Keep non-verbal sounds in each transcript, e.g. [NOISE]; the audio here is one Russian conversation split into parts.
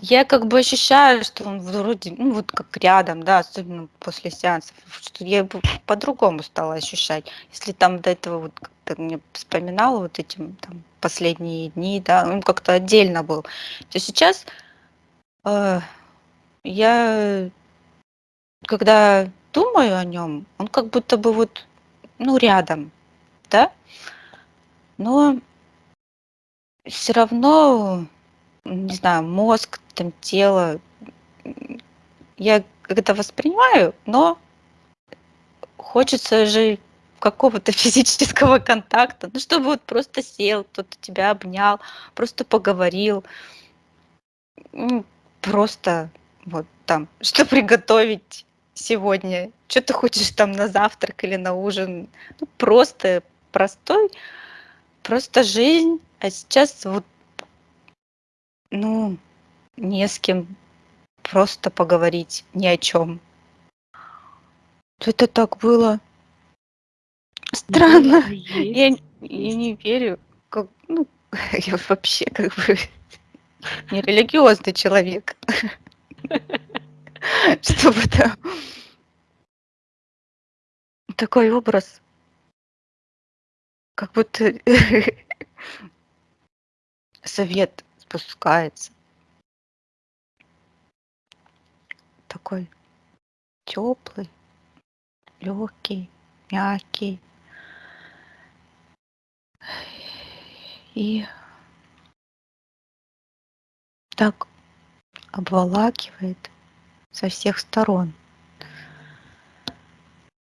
Я как бы ощущаю, что он вроде, ну, вот как рядом, да, особенно после сеансов, что я по-другому стала ощущать. Если там до этого вот как-то мне вспоминала вот этим там последние дни, да, он как-то отдельно был, то сейчас э, я, когда думаю о нем, он как будто бы вот, ну, рядом, да, но все равно, не знаю, мозг, там тело, я это воспринимаю, но хочется же какого-то [LAUGHS] физического контакта, ну, чтобы вот просто сел, кто-то тебя обнял, просто поговорил, просто вот там, [LAUGHS] что приготовить сегодня, что ты хочешь там на завтрак или на ужин, ну, просто простой, просто жизнь, а сейчас вот, ну, не с кем просто поговорить ни о чем. Это так было странно. Я, Есть, я есть. не верю, как, ну, [LAUGHS] я вообще как бы [LAUGHS] не религиозный человек, [LAUGHS] чтобы там такой образ, как будто совет спускается, такой теплый, легкий, мягкий. И так обволакивает со всех сторон.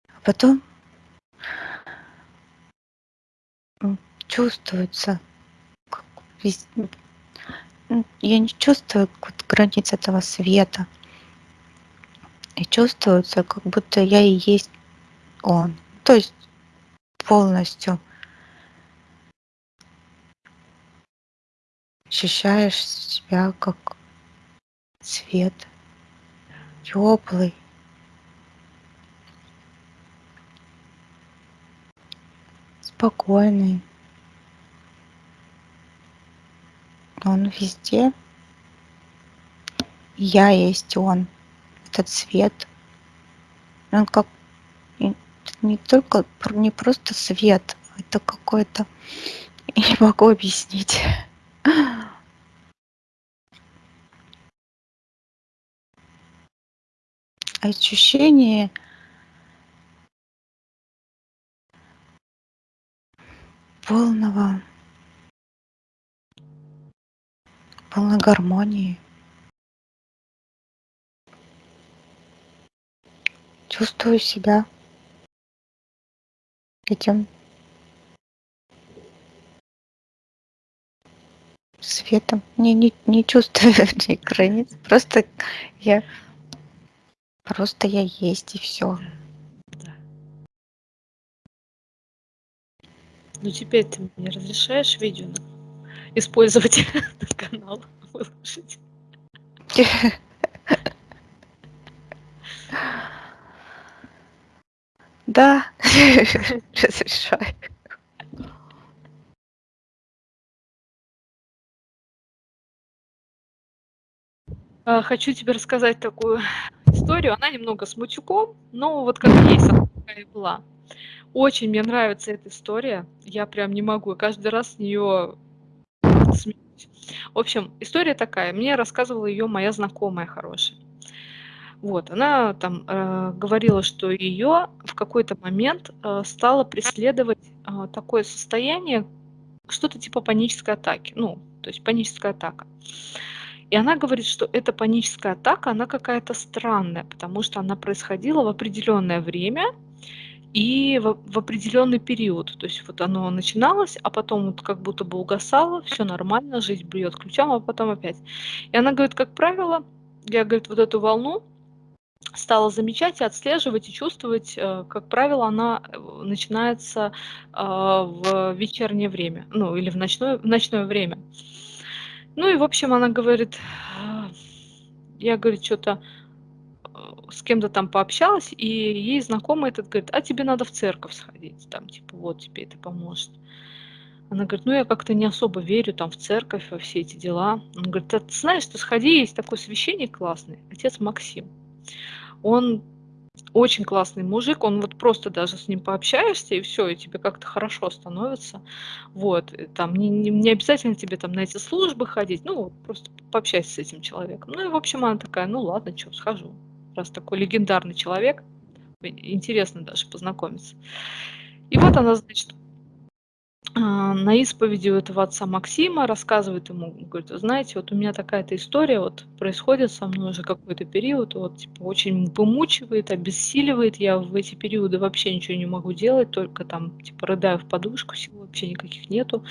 А потом чувствуется, м, я не чувствую границ этого света. И чувствуется, как будто я и есть он. То есть полностью ощущаешь себя как свет, теплый, спокойный. Он везде. Я есть он, этот свет. Он как не только не просто свет, это какой-то, [LAUGHS] я не могу объяснить. Ощущение полного, полной гармонии. Чувствую себя этим светом. Не, не, не чувствую [LAUGHS] ни границ. Просто я, просто я есть и все. Да. Ну теперь ты мне разрешаешь видео использовать [LAUGHS] канал, выложить? [LAUGHS] Да, [LAUGHS] разрешаю. А, Хочу тебе рассказать такую историю. Она немного с матюком, но вот как есть, она такая была. Очень мне нравится эта история. Я прям не могу. Каждый раз с нее смеюсь. В общем, история такая. Мне рассказывала ее моя знакомая хорошая. Вот, она там э, говорила, что ее в какой-то момент э, стало преследовать э, такое состояние, что-то типа панической атаки. Ну, то есть паническая атака. И она говорит, что эта паническая атака, она какая-то странная, потому что она происходила в определенное время и в, в определенный период. То есть вот оно начиналось, а потом вот как будто бы угасало, все нормально, жизнь бьет ключом, а потом опять. И она говорит, как правило, я, говорит, вот эту волну стала замечать и отслеживать и чувствовать, э, как правило, она э, начинается э, в вечернее время, ну или в ночное, в ночное время. Ну и, в общем, она говорит, «А, я, говорит, что-то с кем-то там пообщалась, и ей знакомый этот говорит, а тебе надо в церковь сходить, там, типа, вот тебе это поможет. Она говорит, ну я как-то не особо верю там в церковь, во все эти дела. Он говорит, ты знаешь, ты сходи, есть такой священник классный, отец Максим. Он очень классный мужик, он вот просто даже с ним пообщаешься, и все, и тебе как-то хорошо становится. Вот, там не, не, не обязательно тебе там на эти службы ходить, ну, просто пообщайся с этим человеком. Ну, и, в общем, она такая, ну, ладно, что, схожу. Раз такой легендарный человек, интересно даже познакомиться. И вот она, значит, на исповеди у этого отца Максима рассказывает ему, говорит, знаете, вот у меня такая-то история вот происходит со мной уже какой-то период, вот типа очень вымучивает, обессиливает, я в эти периоды вообще ничего не могу делать, только там типа рыдаю в подушку, сил вообще никаких нету,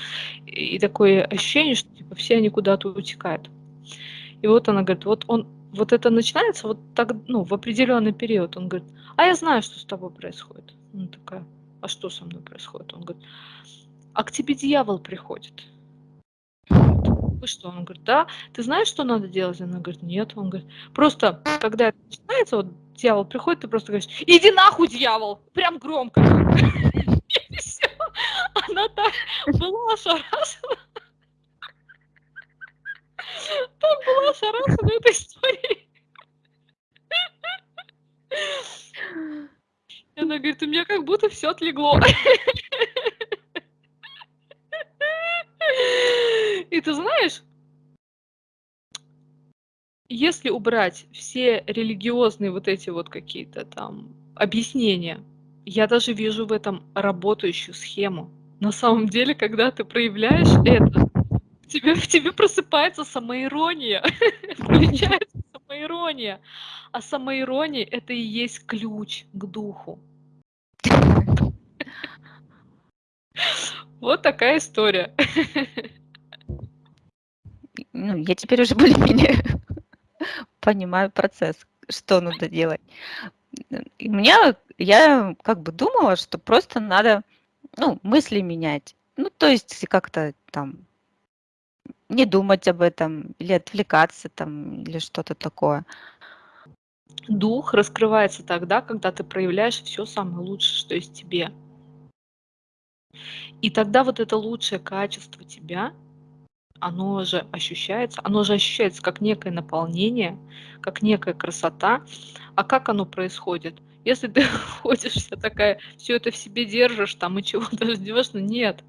и такое ощущение, что типа все они куда-то утекают. И вот она говорит, вот он, вот это начинается вот так, ну, в определенный период, он говорит, а я знаю, что с тобой происходит. Она такая, а что со мной происходит? Он говорит, а к тебе дьявол приходит. Вы что? Он говорит, да. Ты знаешь, что надо делать? Она говорит, нет. Он говорит, просто, когда это начинается, вот дьявол приходит, ты просто говоришь, иди нахуй, дьявол! Прям громко. Она так была ошарашена. Так была ошарашена этой историей. Она говорит, у меня как будто все отлегло. И ты знаешь, если убрать все религиозные вот эти вот какие-то там объяснения, я даже вижу в этом работающую схему. На самом деле, когда ты проявляешь это, в тебе, в тебе просыпается самоирония, [LAUGHS] включается самоирония. А самоирония – это и есть ключ к духу. [LAUGHS] Вот такая история. [LAUGHS] Ну, я теперь уже [LAUGHS] более-менее понимаю процесс, что надо делать. И меня, я как бы думала, что просто надо, ну, мысли менять. Ну, то есть как-то там не думать об этом или отвлекаться там или что-то такое. Дух раскрывается тогда, когда ты проявляешь все самое лучшее, что есть тебе. И тогда вот это лучшее качество тебя, оно же ощущается, оно же ощущается как некое наполнение, как некая красота. А как оно происходит? Если ты [LAUGHS] ходишь вся такая, все это в себе держишь, там и чего-то ждешь, но нет,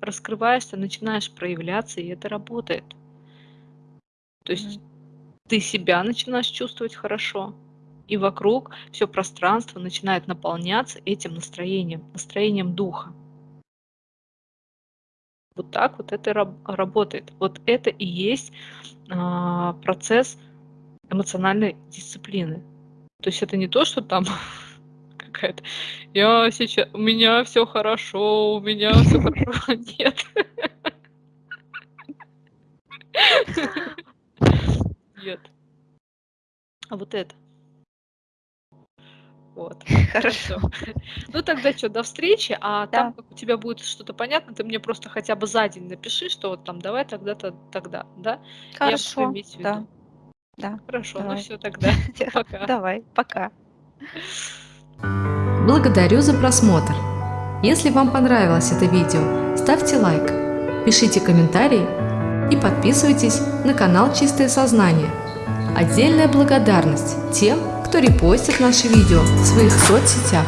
раскрываешься, начинаешь проявляться, и это работает. То есть ты себя начинаешь чувствовать хорошо, и вокруг все пространство начинает наполняться этим настроением, настроением духа. Вот так вот это работает. Вот это и есть а, процесс эмоциональной дисциплины. То есть это не то, что там [LAUGHS] какая-то я сейчас у меня все хорошо, у меня все [LAUGHS] хорошо. [LAUGHS] Нет. Нет. А вот это. Вот. [LAUGHS] Хорошо. Ну тогда что, до встречи, а там, как у тебя будет что-то понятно, ты мне просто хотя бы за день напиши, что вот там давай тогда-то, тогда, да? Хорошо, да, да, Хорошо, ну все [LAUGHS] тогда. Пока. Давай, пока. [LAUGHS] Благодарю за просмотр. Если вам понравилось это видео, ставьте лайк, пишите комментарии и подписывайтесь на канал Чистое Сознание. Отдельная благодарность тем, кто репостит наши видео в своих соцсетях.